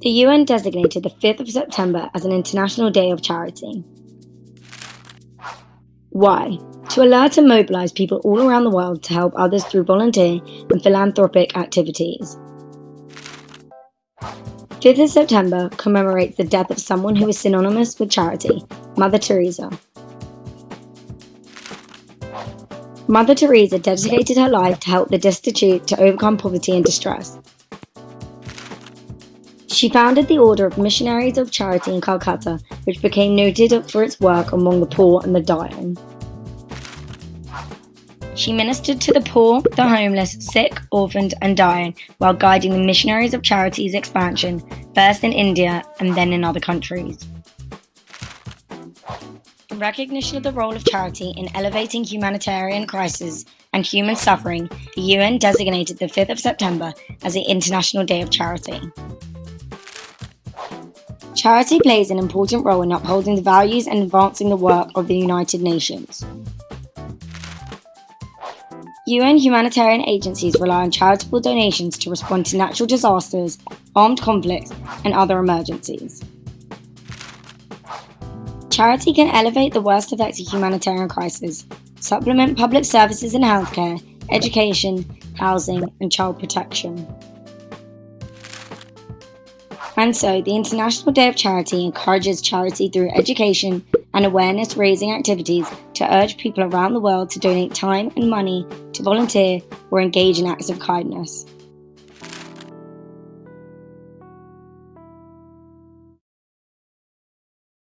The UN designated the 5th of September as an International Day of Charity. Why? To alert and mobilise people all around the world to help others through volunteer and philanthropic activities. 5th of September commemorates the death of someone who is synonymous with charity, Mother Teresa. Mother Teresa dedicated her life to help the destitute to overcome poverty and distress. She founded the Order of Missionaries of Charity in Calcutta, which became noted for its work among the poor and the dying. She ministered to the poor, the homeless, sick, orphaned, and dying while guiding the Missionaries of Charity's expansion, first in India and then in other countries. In recognition of the role of charity in elevating humanitarian crises and human suffering, the UN designated the 5th of September as the International Day of Charity. Charity plays an important role in upholding the values and advancing the work of the United Nations. UN humanitarian agencies rely on charitable donations to respond to natural disasters, armed conflicts, and other emergencies. Charity can elevate the worst affected humanitarian crises, supplement public services in healthcare, education, housing, and child protection. And so, the International Day of Charity encourages charity through education and awareness raising activities to urge people around the world to donate time and money to volunteer or engage in acts of kindness.